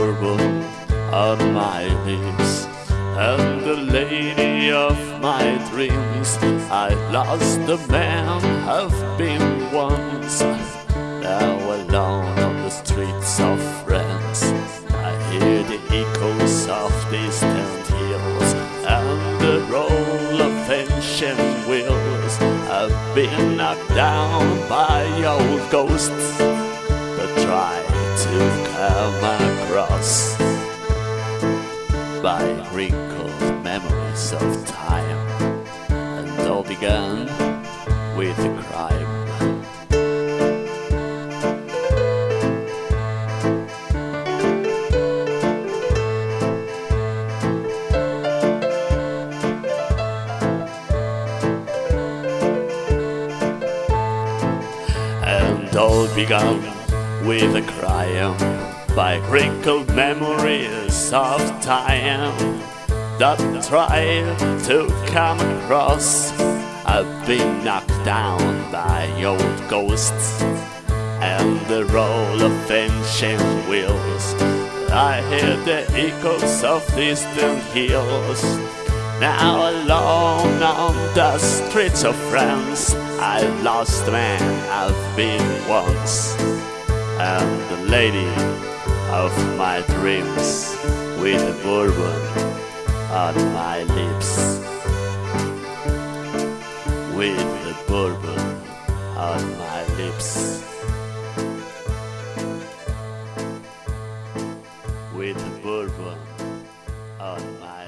bourbon on my lips and the lady of my dreams. I lost the man I've been once. Now alone on the streets of France, I hear the echoes of distant hills and the roll of ancient wheels. I've been knocked down by old ghosts that try to come across by wrinkled memories of time, and all began with a crime. And all began with a crime by wrinkled memories of time that tried to come across. I've been knocked down by old ghosts and the roll of ancient wheels. I hear the echoes of distant hills. Now alone on the streets of France, I've lost man I've been once, and the lady of my dreams with bourbon on my lips, with bourbon on my lips, with bourbon on my